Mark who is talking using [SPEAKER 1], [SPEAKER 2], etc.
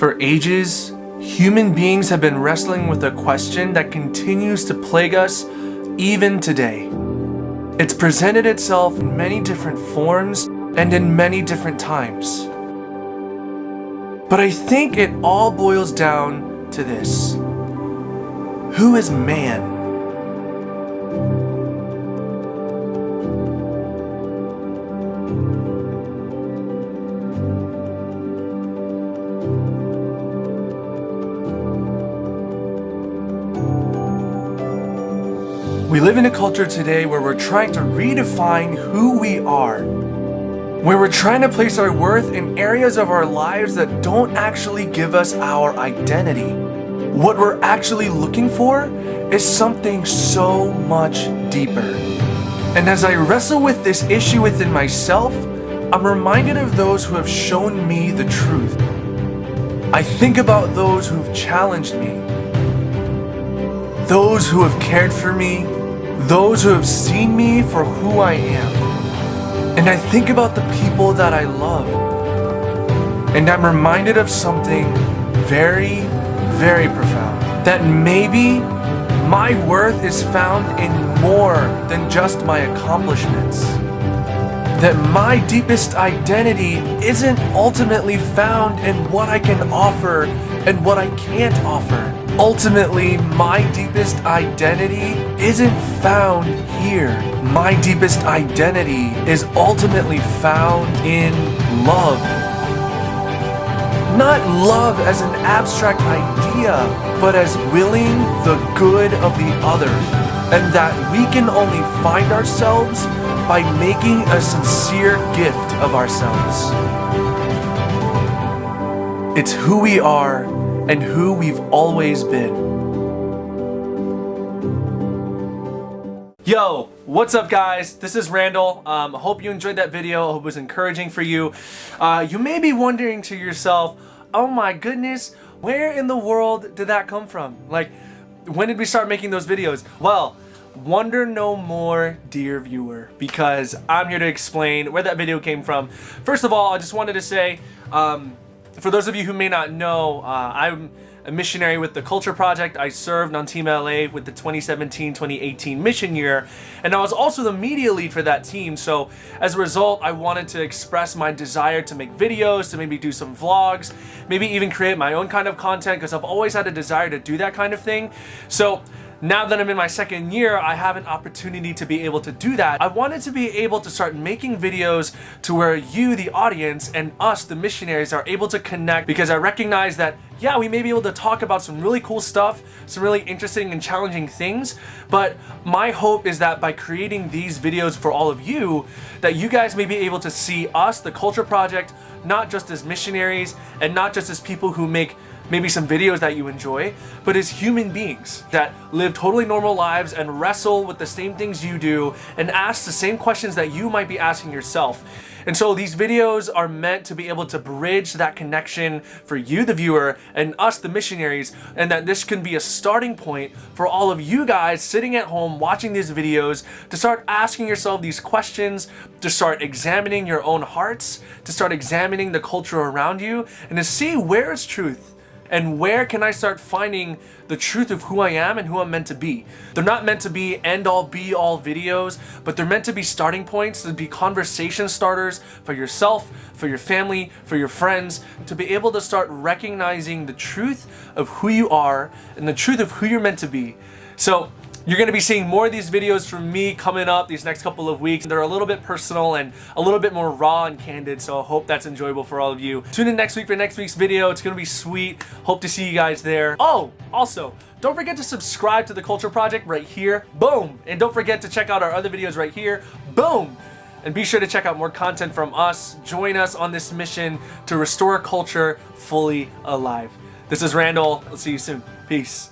[SPEAKER 1] For ages, human beings have been wrestling with a question that continues to plague us even today. It's presented itself in many different forms and in many different times. But I think it all boils down to this. Who is man? We live in a culture today where we're trying to redefine who we are. Where we're trying to place our worth in areas of our lives that don't actually give us our identity. What we're actually looking for is something so much deeper. And as I wrestle with this issue within myself, I'm reminded of those who have shown me the truth. I think about those who've challenged me, those who have cared for me, those who have seen me for who I am. And I think about the people that I love. And I'm reminded of something very, very profound. That maybe my worth is found in more than just my accomplishments. That my deepest identity isn't ultimately found in what I can offer and what I can't offer. Ultimately, my deepest identity isn't found here. My deepest identity is ultimately found in love. Not love as an abstract idea, but as willing the good of the other. And that we can only find ourselves by making a sincere gift of ourselves. It's who we are and who we've always been. Yo, what's up guys? This is Randall. Um, hope you enjoyed that video. Hope it was encouraging for you. Uh, you may be wondering to yourself, oh my goodness, where in the world did that come from? Like, when did we start making those videos? Well, wonder no more dear viewer because I'm here to explain where that video came from. First of all, I just wanted to say, um, for those of you who may not know, uh, I'm a missionary with the Culture Project. I served on Team LA with the 2017-2018 mission year, and I was also the media lead for that team. So as a result, I wanted to express my desire to make videos, to maybe do some vlogs, maybe even create my own kind of content because I've always had a desire to do that kind of thing. So now that I'm in my second year, I have an opportunity to be able to do that. I wanted to be able to start making videos to where you, the audience, and us, the missionaries, are able to connect because I recognize that yeah, we may be able to talk about some really cool stuff, some really interesting and challenging things, but my hope is that by creating these videos for all of you, that you guys may be able to see us, the Culture Project, not just as missionaries and not just as people who make maybe some videos that you enjoy, but as human beings that live totally normal lives and wrestle with the same things you do and ask the same questions that you might be asking yourself. And so these videos are meant to be able to bridge that connection for you, the viewer, and us, the missionaries, and that this can be a starting point for all of you guys sitting at home watching these videos to start asking yourself these questions, to start examining your own hearts, to start examining the culture around you, and to see where is truth and where can I start finding the truth of who I am and who I'm meant to be. They're not meant to be end-all be-all videos, but they're meant to be starting points, to be conversation starters for yourself, for your family, for your friends, to be able to start recognizing the truth of who you are and the truth of who you're meant to be. So you're going to be seeing more of these videos from me coming up these next couple of weeks. They're a little bit personal and a little bit more raw and candid, so I hope that's enjoyable for all of you. Tune in next week for next week's video. It's going to be sweet. Hope to see you guys there. Oh, also, don't forget to subscribe to The Culture Project right here. Boom! And don't forget to check out our other videos right here. Boom! And be sure to check out more content from us. Join us on this mission to restore culture fully alive. This is Randall. I'll see you soon. Peace.